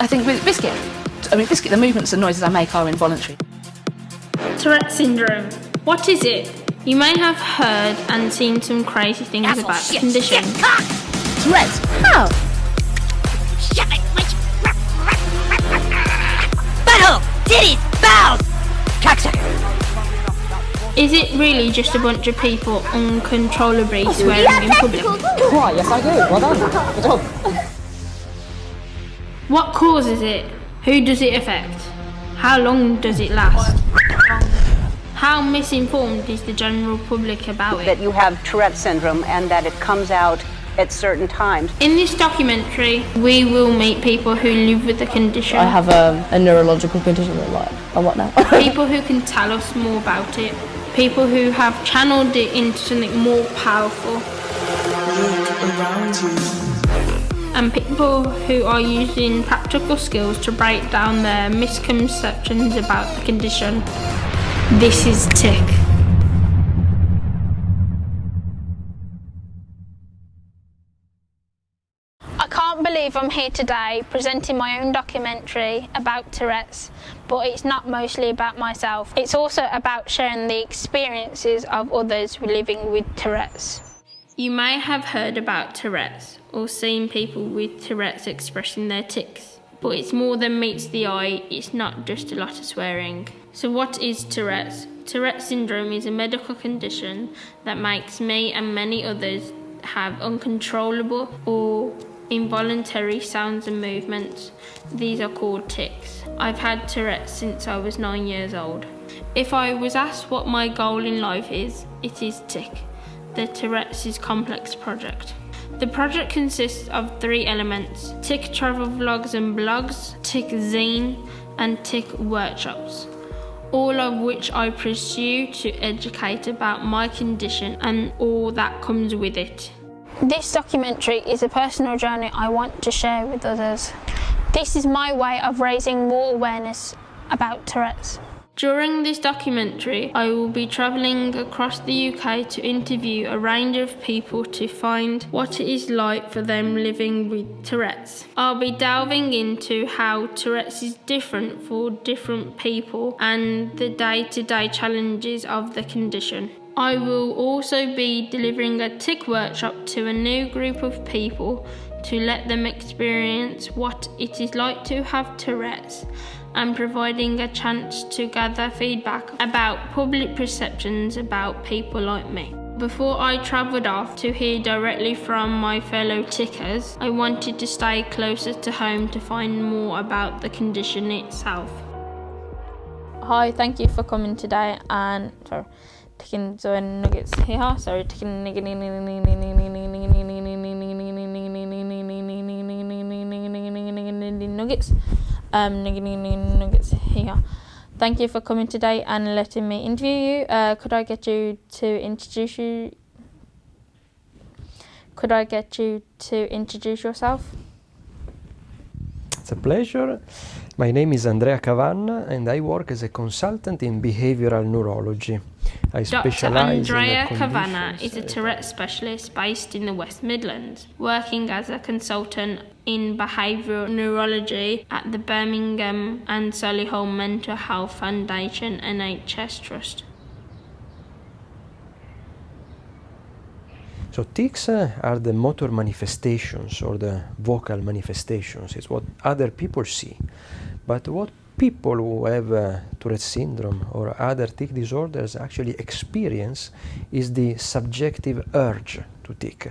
I think with Biscuit, I mean, Biscuit, the movements and noises I make are involuntary. Tourette syndrome. What is it? You may have heard and seen some crazy things Asshole, about the condition. shit, ah! Tourette's? How? Butthole! Titties! Bowels! Cocksucker! Is it really just a bunch of people uncontrollably swearing in public? Right, yes I do. Well done. Good job. What causes it? Who does it affect? How long does it last? How misinformed is the general public about it? that you have Tourette syndrome and that it comes out at certain times. In this documentary, we will meet people who live with the condition, I have a, a neurological condition that like, a what now? people who can tell us more about it, people who have channeled it into something more powerful, and people who are using practical skills to break down their misconceptions about the condition. This is TIC. I can't believe I'm here today presenting my own documentary about Tourette's, but it's not mostly about myself. It's also about sharing the experiences of others living with Tourette's. You may have heard about Tourette's or seen people with Tourette's expressing their tics, but it's more than meets the eye, it's not just a lot of swearing. So, what is Tourette's? Tourette's syndrome is a medical condition that makes me and many others have uncontrollable or involuntary sounds and movements. These are called tics. I've had Tourette's since I was nine years old. If I was asked what my goal in life is, it is TIC, the Tourette's Complex Project. The project consists of three elements TIC travel vlogs and blogs, TIC zine, and TIC workshops all of which I pursue to educate about my condition and all that comes with it. This documentary is a personal journey I want to share with others. This is my way of raising more awareness about Tourette's. During this documentary, I will be travelling across the UK to interview a range of people to find what it is like for them living with Tourette's. I'll be delving into how Tourette's is different for different people and the day to day challenges of the condition. I will also be delivering a TIC workshop to a new group of people to let them experience what it is like to have Tourette's and providing a chance to gather feedback about public perceptions about people like me. Before I travelled off to hear directly from my fellow tickers, I wanted to stay closer to home to find more about the condition itself. Hi, thank you for coming today and sorry, taking so the nuggets here. Sorry, taking nuggets. Um, nuggets here. Thank you for coming today and letting me interview you. Uh, could I get you to introduce you? Could I get you to introduce yourself? It's a pleasure. My name is Andrea Cavanna and I work as a consultant in behavioral neurology. I Dr. Andrea Cavanna is a Tourette specialist based in the West Midlands, working as a consultant in behavioural neurology at the Birmingham and Solihull Mental Health Foundation NHS Trust. So tics uh, are the motor manifestations or the vocal manifestations. It's what other people see. But what people who have uh, Tourette syndrome or other tic disorders actually experience is the subjective urge to tic.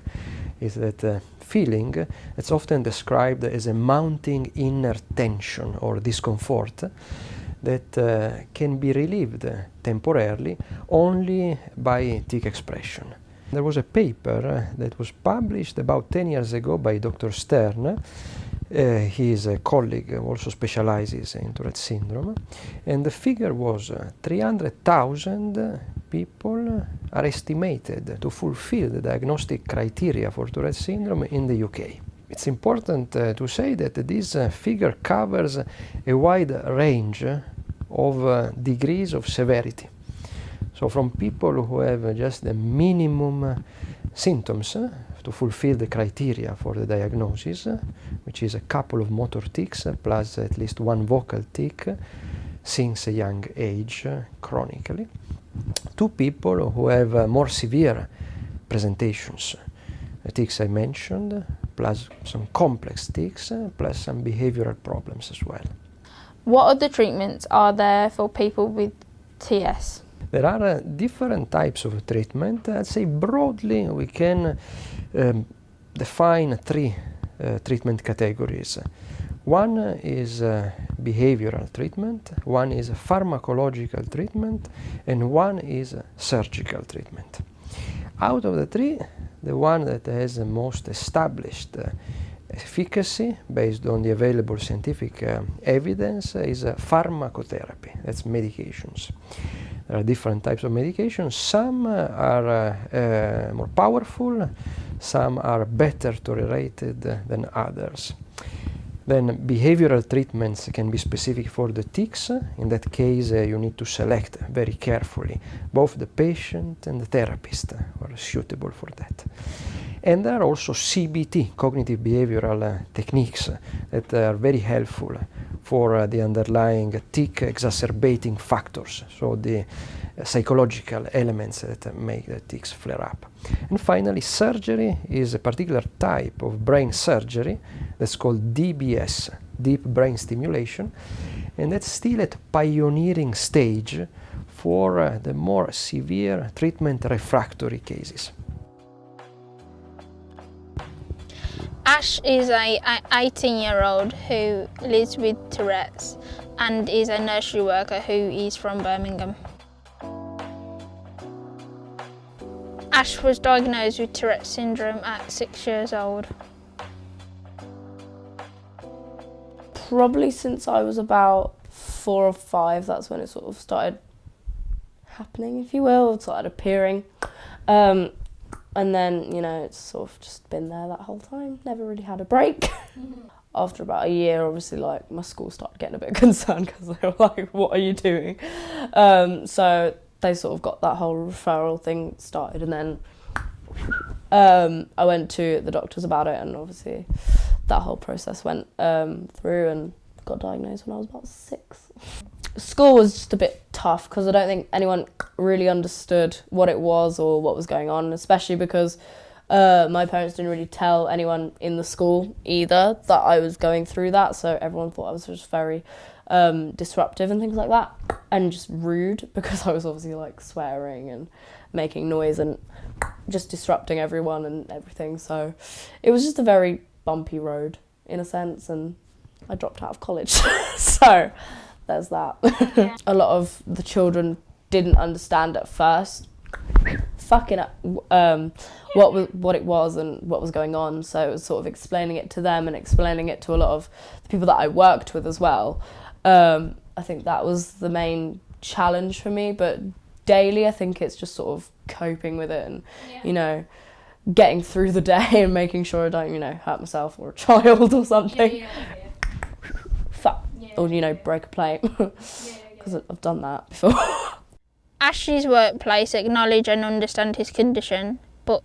Is that uh, feeling that's often described as a mounting inner tension or discomfort that uh, can be relieved temporarily only by tic expression. There was a paper uh, that was published about 10 years ago by Dr. Stern. Uh, colleague also specializes in Tourette syndrome. And the figure was uh, 300,000 people are estimated to fulfill the diagnostic criteria for Tourette syndrome in the UK. It's important uh, to say that this uh, figure covers a wide range of uh, degrees of severity. So from people who have just the minimum uh, symptoms to fulfill the criteria for the diagnosis, which is a couple of motor tics plus at least one vocal tic since a young age chronically, to people who have uh, more severe presentations, the tics I mentioned, plus some complex tics, uh, plus some behavioral problems as well. What other treatments are there for people with TS? There are uh, different types of treatment. I'd say broadly we can um, define three uh, treatment categories. One is uh, behavioral treatment, one is pharmacological treatment, and one is surgical treatment. Out of the three, the one that has the most established uh, efficacy based on the available scientific uh, evidence is uh, pharmacotherapy, that's medications. There are different types of medications. Some uh, are uh, uh, more powerful, some are better tolerated than others. Then behavioral treatments can be specific for the tics. In that case, uh, you need to select very carefully both the patient and the therapist who are suitable for that. And there are also CBT, cognitive behavioral uh, techniques, uh, that are very helpful for uh, the underlying tic exacerbating factors, so the uh, psychological elements that make the tics flare up. And finally, surgery is a particular type of brain surgery that's called DBS, deep brain stimulation, and that's still at pioneering stage for uh, the more severe treatment refractory cases. Ash is a 18 year old who lives with Tourette's and is a nursery worker who is from Birmingham. Ash was diagnosed with Tourette's syndrome at six years old. Probably since I was about four or five, that's when it sort of started happening, if you will, started appearing. Um, and then, you know, it's sort of just been there that whole time, never really had a break. After about a year, obviously, like my school started getting a bit concerned because they were like, "What are you doing?" Um, so they sort of got that whole referral thing started, and then um, I went to the doctors about it, and obviously that whole process went um, through and got diagnosed when I was about six. School was just a bit tough because I don't think anyone really understood what it was or what was going on, especially because uh, my parents didn't really tell anyone in the school either that I was going through that, so everyone thought I was just very um, disruptive and things like that, and just rude because I was obviously like swearing and making noise and just disrupting everyone and everything. So it was just a very bumpy road in a sense, and I dropped out of college. so there's that. a lot of the children didn't understand at first fucking um, what was what it was and what was going on. So it was sort of explaining it to them and explaining it to a lot of the people that I worked with as well. Um, I think that was the main challenge for me. But daily, I think it's just sort of coping with it and Yeah. you know getting through the day and making sure I don't you know hurt myself or a child or something. Fuck. Or you know break a plate because I've done that before. Ash's workplace acknowledge and understand his condition, but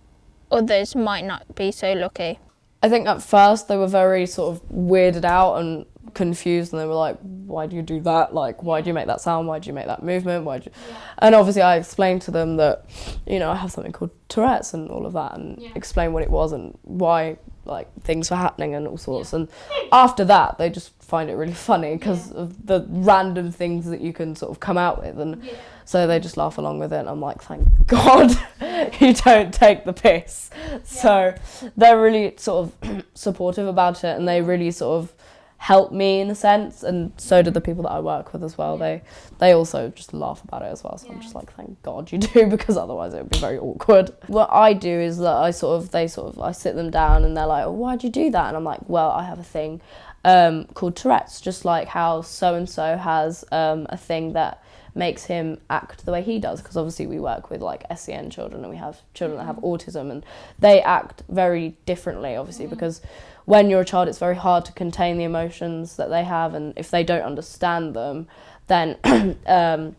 others might not be so lucky. I think at first they were very sort of weirded out and confused, and they were like, "Why do you do that? Like, why do you make that sound? Why do you make that movement? Why?" Do you... And obviously, I explained to them that, you know, I have something called Tourette's and all of that, and explain what it was and why like things were happening and all sorts. And after that, they just find it really funny because of the random things that you can sort of come out with, and so they just laugh along with it. And I'm like, thank God you don't take the piss. So they're really sort of supportive about it, and they really sort of help me in a sense and so do the people that I work with as well. They they also just laugh about it as well so I'm just like thank god you do because otherwise it would be very awkward. What I do is that I sort of they sort of I sit them down and they're like oh, why'd you do that? And I'm like well I have a thing um, called Tourette's just like how so and so has um, a thing that makes him act the way he does because obviously we work with like SEN children and we have children that have autism and they act very differently obviously because when you're a child it's very hard to contain the emotions that they have and if they don't understand them then um,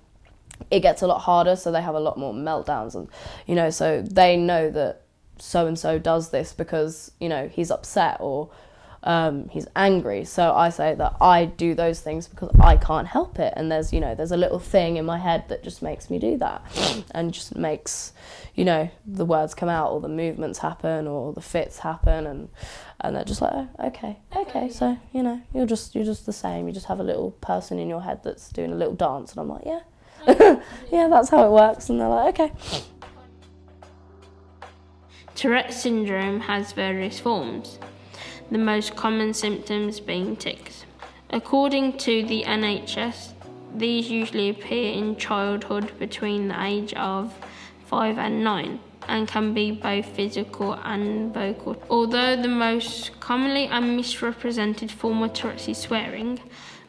it gets a lot harder, so they have a lot more meltdowns, and you know, so they know that so and so does this because you know he's upset or um, he's angry. So I say that I do those things because I can't help it, and there's you know there's a little thing in my head that just makes me do that, and just makes you know the words come out or the movements happen or the fits happen, and and they're just like oh, okay, okay, so you know you're just you're just the same. You just have a little person in your head that's doing a little dance, and I'm like yeah. yeah, that's how it works, and they're like, okay. Tourette syndrome has various forms, the most common symptoms being tics. According to the NHS, these usually appear in childhood between the age of 5 and 9 and can be both physical and vocal. Although the most commonly and misrepresented form of Tourette's is swearing,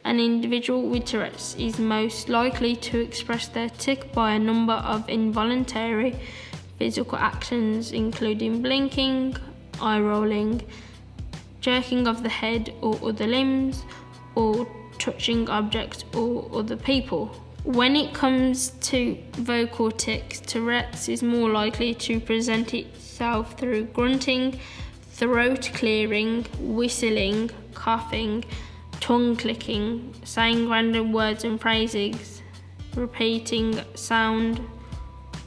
an individual with Tourette's is most likely to express their tic by a number of involuntary physical actions, including blinking, eye rolling, jerking of the head or other limbs, or touching objects or other people. When it comes to vocal tics, Tourette's is more likely to present itself through grunting, throat clearing, whistling, coughing, tongue clicking, saying random words and phrases, repeating sound,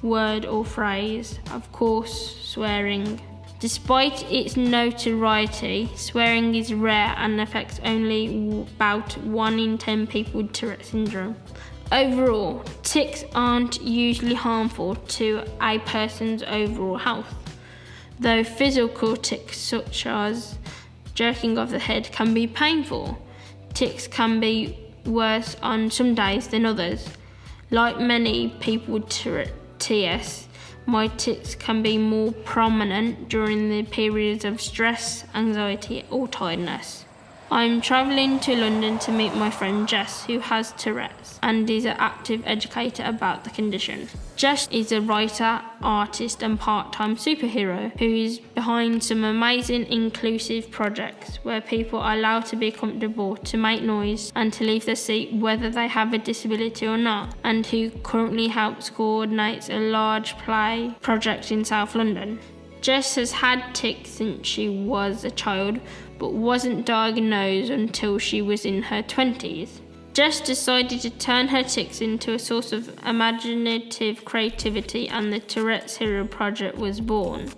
word or phrase, of course, swearing. Despite its notoriety, swearing is rare and affects only about 1 in 10 people with Tourette syndrome. Overall, tics aren't usually harmful to a person's overall health, though physical tics such as jerking of the head can be painful. Tics can be worse on some days than others. Like many people with TS, my tics can be more prominent during the periods of stress, anxiety, or tiredness. I'm travelling to London to meet my friend Jess, who has Tourette's and is an active educator about the condition. Jess is a writer, artist, and part time superhero who is behind some amazing inclusive projects where people are allowed to be comfortable, to make noise, and to leave their seat whether they have a disability or not, and who currently helps coordinate a large play project in South London. Jess has had tics since she was a child, but wasn't diagnosed until she was in her 20s. Jess decided to turn her tics into a source of imaginative creativity, and the Tourette's Hero Project was born.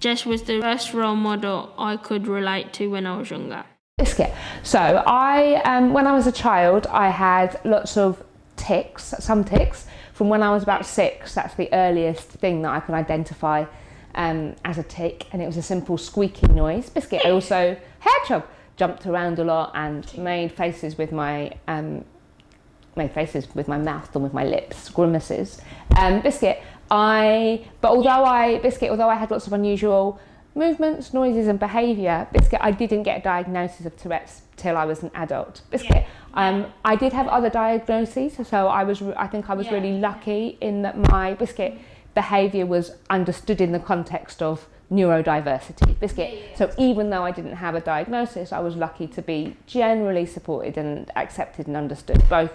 Jess was the first role model I could relate to when I was younger. Biscuit. So I, um, when I was a child, I had lots of tics, some tics, from when I was about six. That's the earliest thing that I can identify um, as a tic, and it was a simple squeaking noise. Biscuit. I also hedgehog jumped around a lot and made faces with my um, made faces with my mouth and with my lips, grimaces. Um, biscuit. I but although I biscuit, although I had lots of unusual movements, noises, and behaviour, biscuit. I didn't get a diagnosis of Tourette's till I was an adult. Biscuit. Um, I did have other diagnoses, so I was. I think I was Yeah. really lucky in that my biscuit behaviour was understood in the context of neurodiversity. Biscuit. So even though I didn't have a diagnosis, I was lucky to be generally supported and accepted and understood both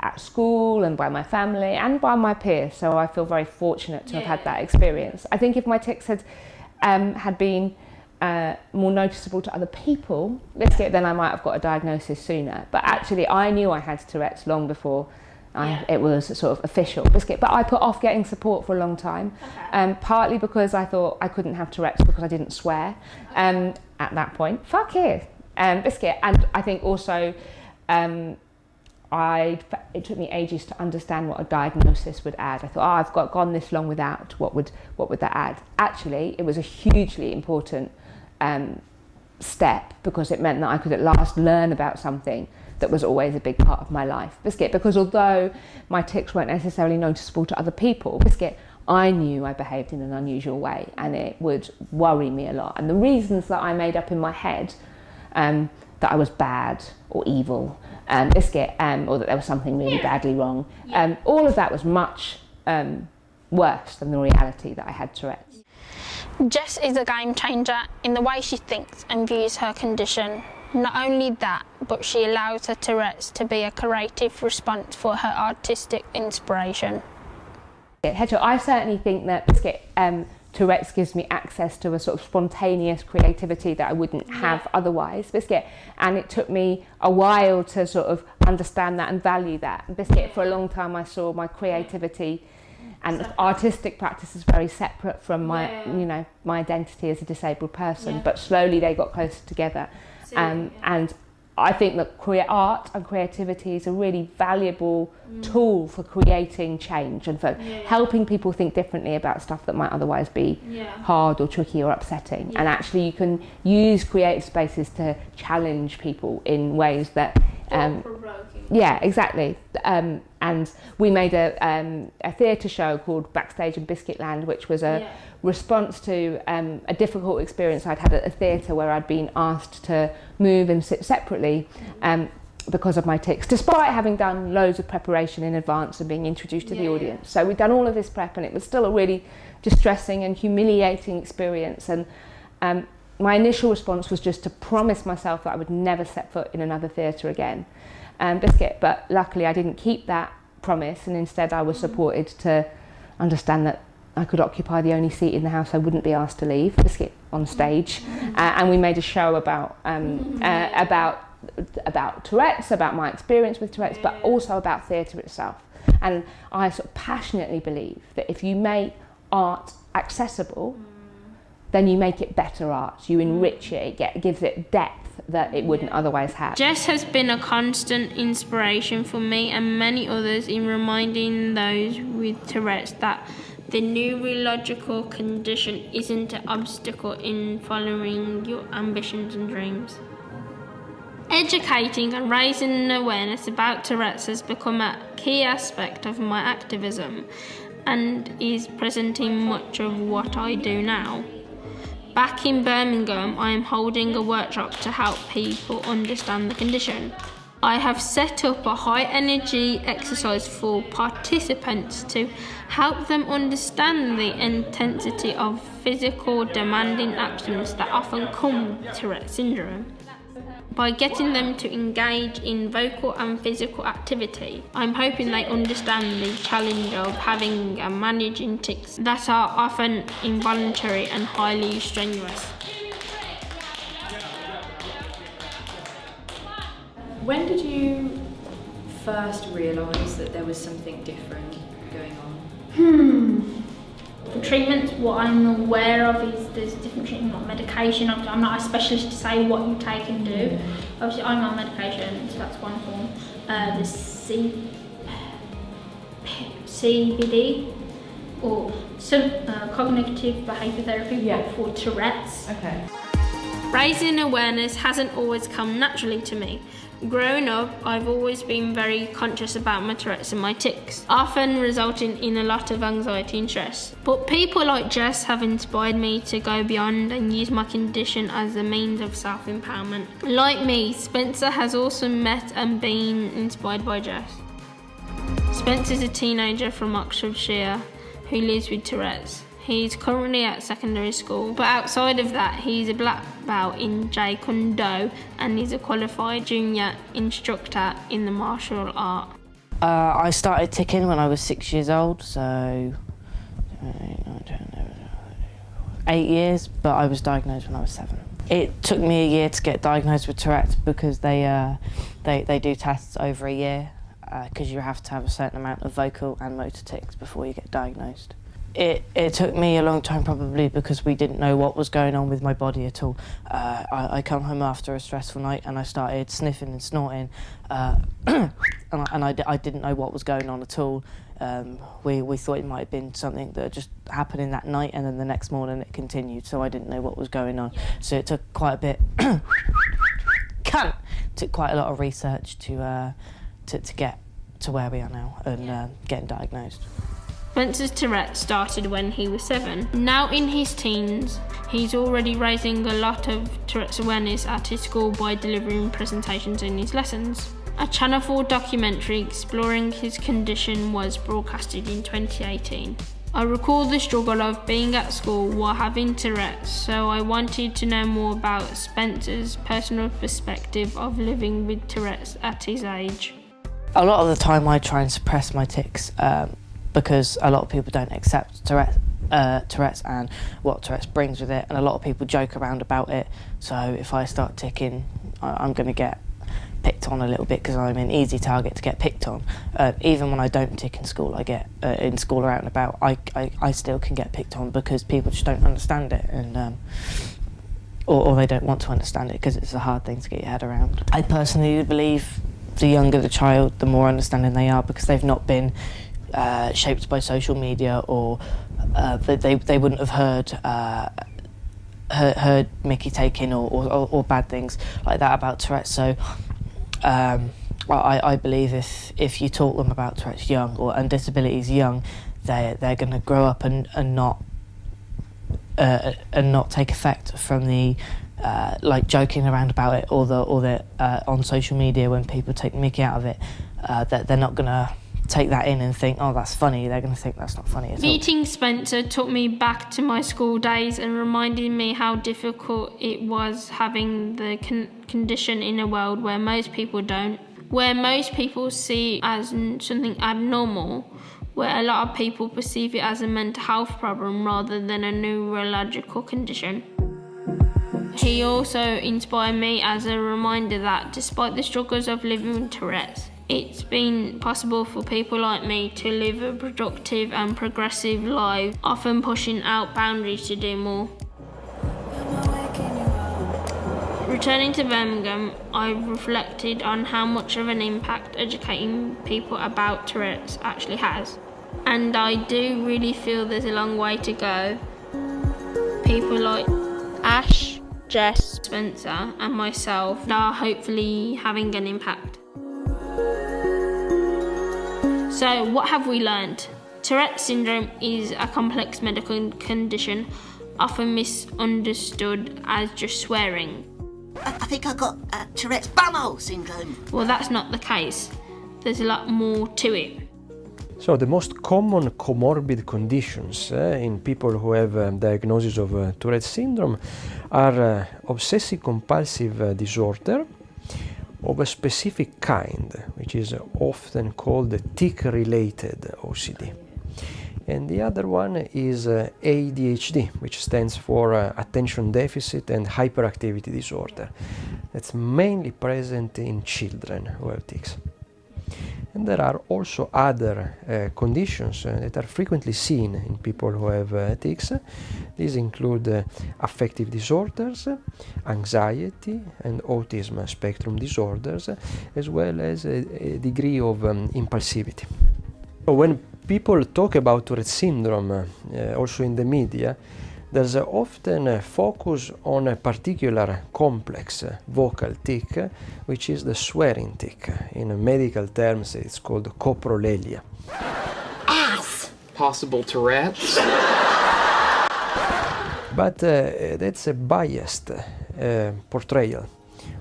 at school and by my family and by my peers. So I feel very fortunate to have had that experience. I think if my tics had um, had been uh, more noticeable to other people, biscuit, then I might have got a diagnosis sooner. But actually, I knew I had Tourette's long before I, it was sort of official biscuit. But I put off getting support for a long time, um, partly because I thought I couldn't have Tourette's because I didn't swear um, at that point. Fuck it, um, biscuit. And I think also. Um, I it took me ages to understand what a diagnosis would add. I thought, oh, I've got gone this long without. What would what would that add? Actually, it was a hugely important um, step because it meant that I could at last learn about something that was always a big part of my life. Biscuit, because although my tics weren't necessarily noticeable to other people, Biscuit, I knew I behaved in an unusual way and it would worry me a lot. And the reasons that I made up in my head um, that I was bad or evil, um, Biscuit, um, or that there was something really badly wrong, um, all of that was much um, worse than the reality that I had Tourette's. Jess is a game changer in the way she thinks and views her condition. Not only that, but she allows her Tourette's to be a creative response for her artistic inspiration. Hedgehog, I certainly think that um, Tourette's gives me access to a sort of spontaneous creativity that I wouldn't have otherwise. Biscuit, and it took me a while to sort of understand that and value that. Biscuit, for a long time, I saw my creativity and artistic practice is very separate from my, you know, my identity as a disabled person. But slowly they got closer together, um, and I think that crea- art and creativity is a really valuable tool for creating change and for helping people think differently about stuff that might otherwise be hard or tricky or upsetting. And actually, you can use creative spaces to challenge people in ways that. Um, yeah, exactly. Um, and we made a, um, a theatre show called Backstage in Biscuitland, which was a response to um, a difficult experience I'd had at a theatre where I'd been asked to move and sit separately um, because of my tics, despite having done loads of preparation in advance and being introduced to the audience. So we'd done all of this prep, and it was still a really distressing and humiliating experience. And um, my initial response was just to promise myself that I would never set foot in another theatre again um, biscuit. But luckily, I didn't keep that promise, and instead, I was supported to understand that I could occupy the only seat in the house I wouldn't be asked to leave. Biscuit on stage, uh, and we made a show about um, uh, about about Tourette's, about my experience with Tourette's, but also about theatre itself. And I sort of passionately believe that if you make art accessible, then you make it better art. You mm. enrich it. It get, gives it depth that it wouldn't otherwise have. Jess has been a constant inspiration for me and many others in reminding those with Tourette's that the neurological condition isn't an obstacle in following your ambitions and dreams. Educating and raising awareness about Tourette's has become a key aspect of my activism and is present in much of what I do now. Back in Birmingham, I am holding a workshop to help people understand the condition. I have set up a high energy exercise for participants to help them understand the intensity of physical demanding actions that often come with Tourette syndrome. By getting them to engage in vocal and physical activity, I'm hoping they understand the challenge of having and managing tics that are often involuntary and highly strenuous. When did you first realise that there was something different going on? Hmm. For treatments, what I'm aware of is there's different treatment, like medication. I'm, not a specialist to say what you take and do. Obviously, I'm on medication, so that's one form. Uh, the C, CBD or some uh, cognitive behaviour therapy, but for Tourette's. Okay. Raising awareness hasn't always come naturally to me. Growing up, I've always been very conscious about my Tourette's and my tics, often resulting in a lot of anxiety and stress. But people like Jess have inspired me to go beyond and use my condition as a means of self empowerment. Like me, Spencer has also met and been inspired by Jess. Spencer's a teenager from Oxfordshire who lives with Tourette's. He's currently at secondary school, but outside of that, he's a black belt in Jeet Kune Do and he's a qualified junior instructor in the martial art. Uh, I started ticking when I was six years old, so eight years, but I was diagnosed when I was seven. It took me a year to get diagnosed with Tourette's because they uh, they they do tests over a year because you have to have a certain amount of vocal and motor tics before you get diagnosed. It, it took me a long time probably because we didn't know what was going on with my body at all. Uh, I, I come home after a stressful night and I started sniffing and snorting uh, and, I, and I, I didn't know what was going on at all. Um, we, we thought it might have been something that just happened in that night and then the next morning it continued so I didn't know what was going on. So it took quite a bit, cunt, took quite a lot of research to, uh, to, to get to where we are now and uh, getting diagnosed. Spencer's Tourette started when he was seven. Now in his teens, he's already raising a lot of Tourette's awareness at his school by delivering presentations in his lessons. A Channel 4 documentary exploring his condition was broadcasted in 2018. I recall the struggle of being at school while having Tourette's, so I wanted to know more about Spencer's personal perspective of living with Tourette's at his age. A lot of the time, I try and suppress my tics um, because a lot of people don't accept Tourette's. Uh, Tourette's and what Tourette's brings with it, and a lot of people joke around about it. So if I start ticking, I- I'm going to get picked on a little bit because I'm an easy target to get picked on. Uh, even when I don't tick in school, I get uh, in school or out and about. I, I, I still can get picked on because people just don't understand it and. Um, or, or they don't want to understand it because it's a hard thing to get your head around. I personally believe the younger the child, the more understanding they are because they've not been uh, shaped by social media or uh, they, they, wouldn't have heard uh, heard, heard Mickey taking or, or, or bad things like that about Tourette's. So um, I, I believe if if you taught them about Tourette's young or and disabilities young, they they're going to grow up and, and not uh, and not take effect from the uh, like joking around about it or the or the uh, on social media when people take Mickey out of it. Uh, that they're not going to take that in and think, oh, that's funny. They're going to think that's not funny at all. Meeting Spencer took me back to my school days and reminded me how difficult it was having the con- condition in a world where most people don't, where most people see as something abnormal, where a lot of people perceive it as a mental health problem rather than a neurological condition. He also inspired me as a reminder that despite the struggles of living with Tourette's, it's been possible for people like me to live a productive and progressive life, often pushing out boundaries to do more. Returning to Birmingham, I've reflected on how much of an impact educating people about Tourette's actually has. And I do really feel there's a long way to go. People like Ash, Jess, Spencer, and myself are hopefully having an impact. So, what have we learned? Tourette syndrome is a complex medical condition, often misunderstood as just swearing. I, I think I got uh, Tourette's bumhole syndrome. Well, that's not the case. There's a lot more to it. So the most common comorbid conditions uh, in people who have um, diagnosis of uh, Tourette syndrome are uh, obsessive compulsive uh, disorder of a specific kind, which is often called tic-related OCD. And the other one is uh, ADHD, which stands for uh, attention deficit and hyperactivity disorder. That's mainly present in children who have tics. And there are also other uh, conditions uh, that are frequently seen in people who have uh, tics. These include affective disorders, anxiety, and autism spectrum disorders, as well as a, a degree of um, impulsivity. So when people talk about Tourette syndrome, also in the media, there's often a focus on a particular complex vocal tic, which is the swearing tic. In medical terms, it's called coprolalia. Ass! Possible Tourette's? But uh, that's a biased uh, portrayal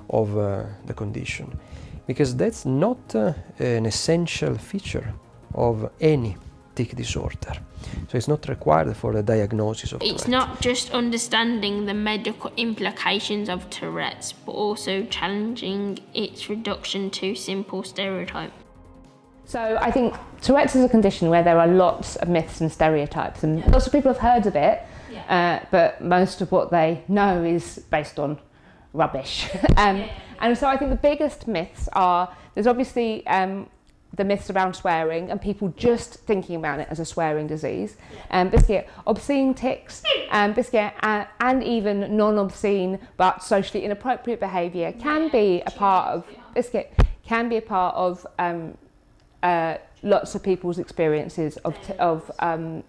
of uh, the condition, because that's not uh, an essential feature of any tic disorder. So it's not required for the diagnosis of It's Tourette. not just understanding the medical implications of Tourette's, but also challenging its reduction to simple stereotype. So I think Tourette's is a condition where there are lots of myths and stereotypes, and lots of people have heard of it, uh, but most of what they know is based on rubbish. um, And so I think the biggest myths are there's obviously um, the myths around swearing and people just thinking about it as a swearing disease. Um, biscuit, obscene tics, um, biscuit, uh, and even non-obscene but socially inappropriate behaviour can be a part of biscuit can be a part of um, uh, lots of people's experiences of t- of um,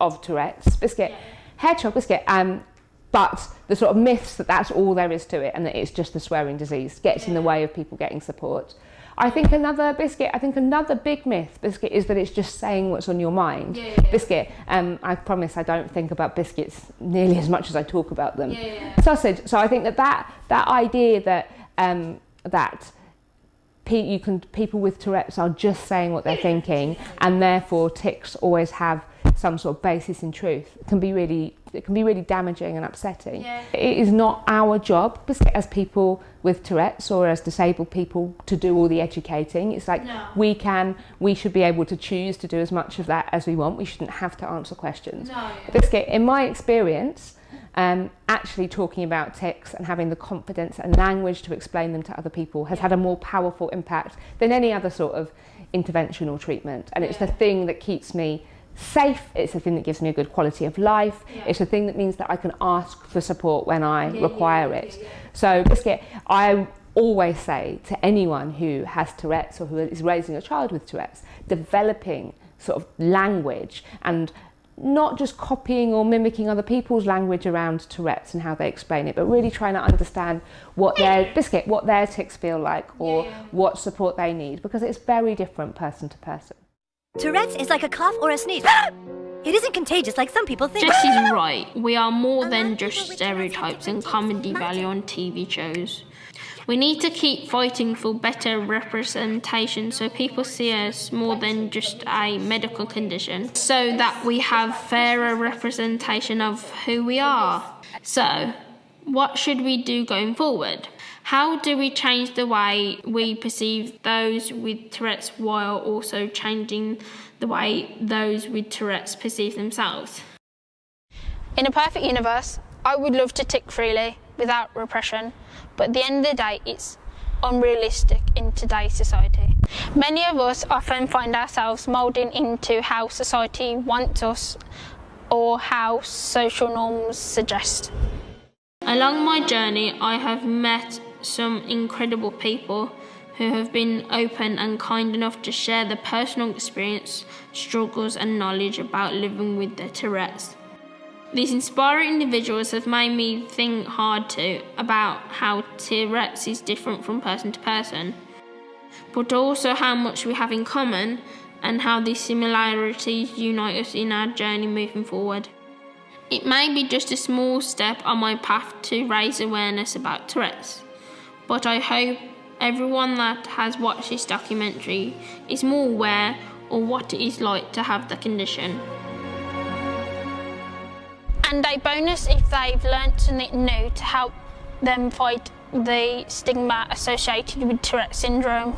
of Tourette's biscuit, hedgehog biscuit. Um, but the sort of myths that that's all there is to it and that it's just the swearing disease gets in the way of people getting support. I think another biscuit, I think another big myth, biscuit, is that it's just saying what's on your mind. Yeah, yeah. Biscuit, um, I promise I don't think about biscuits nearly as much as I talk about them. Yeah, yeah. Sausage. So I think that that, that idea that um, that pe- you can people with Tourette's are just saying what they're thinking, and therefore tics always have some sort of basis in truth it can be really it can be really damaging and upsetting. It is not our job biscuit, as people with Tourette's or as disabled people to do all the educating. It's like No. we can, we should be able to choose to do as much of that as we want. We shouldn't have to answer questions. No. Biscuit, in my experience, um, actually talking about tics and having the confidence and language to explain them to other people has had a more powerful impact than any other sort of intervention or treatment. And it's the thing that keeps me safe, it's the thing that gives me a good quality of life, Yeah. it's the thing that means that I can ask for support when I Yeah, require yeah, it. So Biscuit, I always say to anyone who has Tourette's or who is raising a child with Tourette's, developing sort of language and not just copying or mimicking other people's language around Tourette's and how they explain it, but really trying to understand what their biscuit, what their tics feel like, or what support they need, because it's very different person to person. Tourette's is like a cough or a sneeze. it isn't contagious like some people think. Jess's right. We are more than just stereotypes and comedy value on TV shows. We need to keep fighting for better representation so people see us more than just a medical condition, so that we have fairer representation of who we are. So, what should we do going forward? How do we change the way we perceive those with Tourette's while also changing the way those with Tourette's perceive themselves? In a perfect universe, I would love to tick freely without repression, but at the end of the day, it's unrealistic in today's society. Many of us often find ourselves moulding into how society wants us or how social norms suggest. Along my journey, I have met some incredible people who have been open and kind enough to share their personal experience, struggles, and knowledge about living with their Tourette's. These inspiring individuals have made me think hard too about how Tourette's is different from person to person, but also how much we have in common and how these similarities unite us in our journey moving forward. It may be just a small step on my path to raise awareness about Tourette's, but I hope everyone that has watched this documentary is more aware of what it is like to have the condition. And a bonus if they've learnt something new to help them fight the stigma associated with Tourette syndrome.